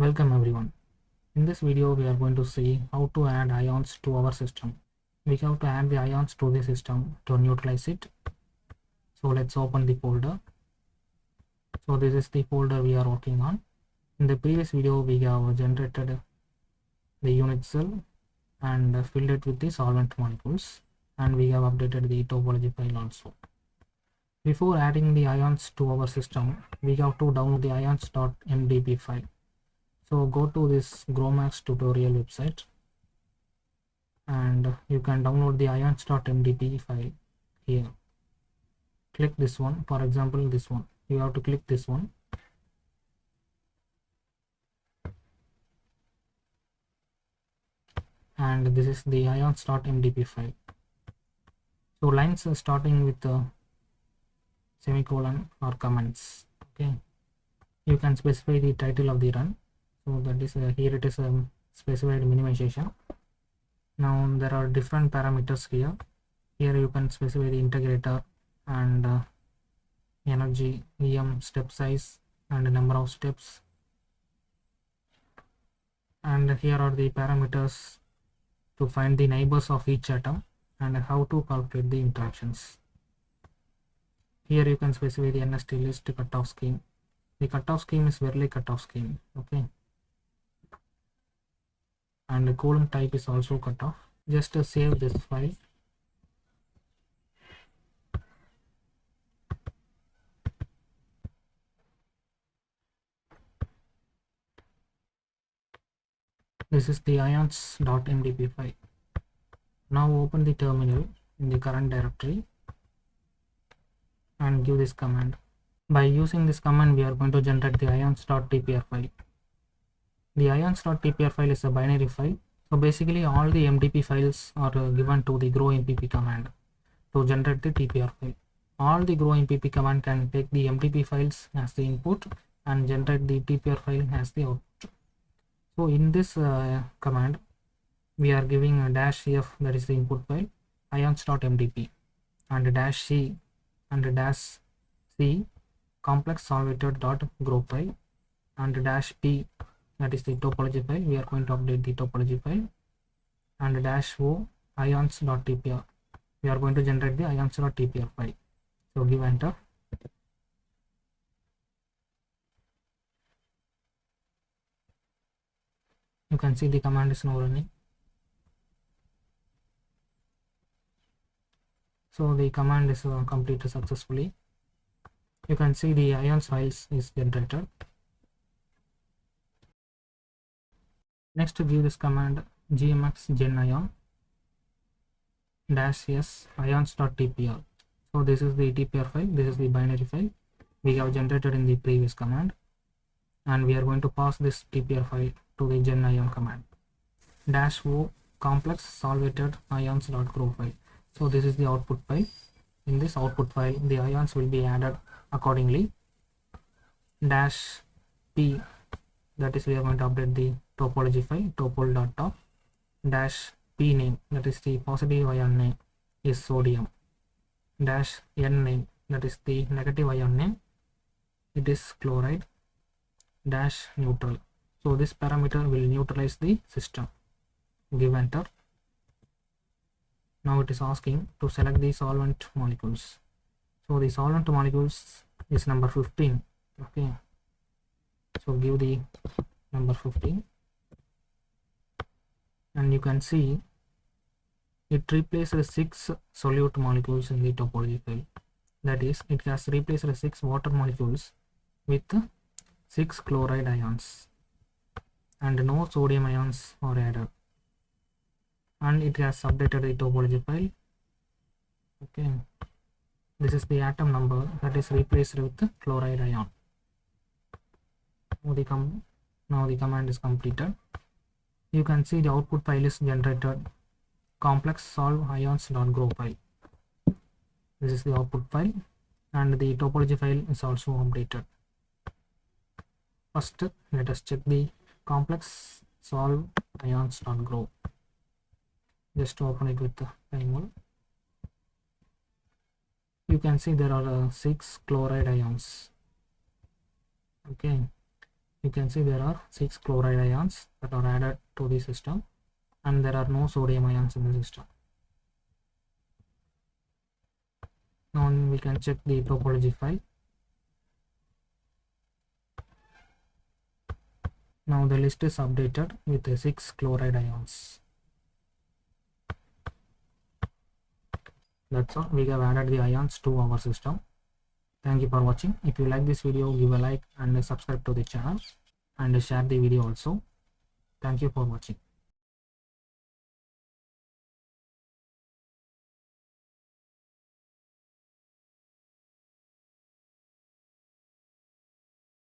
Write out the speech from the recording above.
Welcome everyone. In this video we are going to see how to add ions to our system. We have to add the ions to the system to neutralize it. So let's open the folder. So this is the folder we are working on. In the previous video we have generated the unit cell and filled it with the solvent molecules and we have updated the topology file also. Before adding the ions to our system, we have to download the ions.mdp file. So go to this GROMACS tutorial website and you can download the ions.mdp file here. Click this one, for example this one. You have to click this one. And this is the ions.mdp file. So lines are starting with the semicolon or comments okay you can specify the title of the run so that is uh, here it is um, specified minimization now there are different parameters here here you can specify the integrator and uh, energy em step size and number of steps and here are the parameters to find the neighbors of each atom and how to calculate the interactions here you can specify the NST list cutoff scheme. The cutoff scheme is Verlet cutoff scheme. Okay. And the Coulomb type is also cut off Just to save this file. This is the ions.mdp file. Now open the terminal in the current directory and give this command. By using this command, we are going to generate the ions.tpr file. The ions.tpr file is a binary file. So basically all the MDP files are uh, given to the grompp command to generate the TPR file. All the grompp command can take the MDP files as the input and generate the TPR file as the output. So in this uh, command, we are giving a dash f that is the input file ions.mdp and dash c and dash c complex solvated dot gro file and dash p that is the topology file. We are going to update the topology file. And dash o ions dot tpr we are going to generate the ions dot tpr file. So give enter. You can see the command is now running. So the command is uh, completed successfully. You can see the ions files is generated next to give this command gmx gen ion dash s ions.tpr so this is the tpr file this is the binary file we have generated in the previous command and we are going to pass this tpr file to the gen ion command dash o complex solvated ions.gro file. So this is the output file. In this output file the ions will be added accordingly dash p that is we are going to update the topology file topol.top dash p name. That is the positive ion name is sodium. Dash n name that is the negative ion name. It is chloride. Dash neutral. So this parameter will neutralize the system. Give enter. Now it is asking to select the solvent molecules. So the solvent molecules is number 15 okay so give the number 15 and you can see it replaces six solute molecules in the topology file that is it has replaced six water molecules with six chloride ions. And no sodium ions are added. And it has updated the topology file. Okay. This is the atom number that is replaced with chloride ion the, com now the command is completed. You can see the output file is generated. Complex solve ions.gro file. This is the output file and the topology file is also updated. First let us check the complex solve ions.gro just to open it with the PyMol. You can see there are uh, six chloride ions. Okay, you can see there are six chloride ions that are added to the system and there are no sodium ions in the system. Now we can check the topology file. Now the list is updated with the six chloride ions. That's all. We have added the ions to our system thank you for watching. If you like this video give a like and subscribe to the channel and share the video also. Thank you for watching